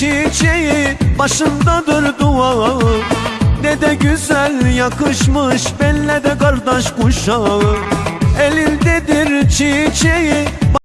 çiçeği başındadır dua Ne de güzel yakışmış belle de kardeş kuşağı. Elindedir çiçeği